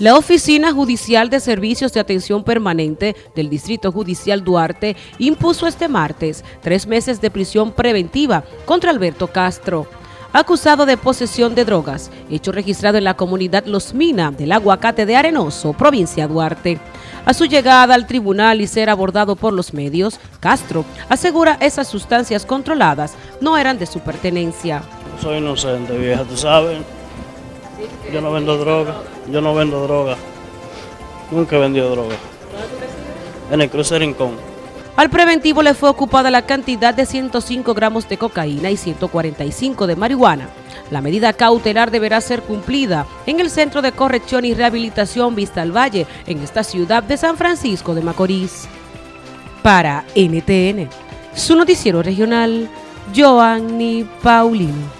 La Oficina Judicial de Servicios de Atención Permanente del Distrito Judicial Duarte impuso este martes tres meses de prisión preventiva contra Alberto Castro, acusado de posesión de drogas, hecho registrado en la comunidad Los Mina del Aguacate de Arenoso, provincia Duarte. A su llegada al tribunal y ser abordado por los medios, Castro asegura esas sustancias controladas no eran de su pertenencia. Soy inocente, vieja, tú sabes. Yo no vendo droga, yo no vendo droga. Nunca he vendido droga. En el cruce Rincón. Al preventivo le fue ocupada la cantidad de 105 gramos de cocaína y 145 de marihuana. La medida cautelar deberá ser cumplida en el Centro de Corrección y Rehabilitación Vista al Valle, en esta ciudad de San Francisco de Macorís. Para NTN, su noticiero regional, Joanny Paulino.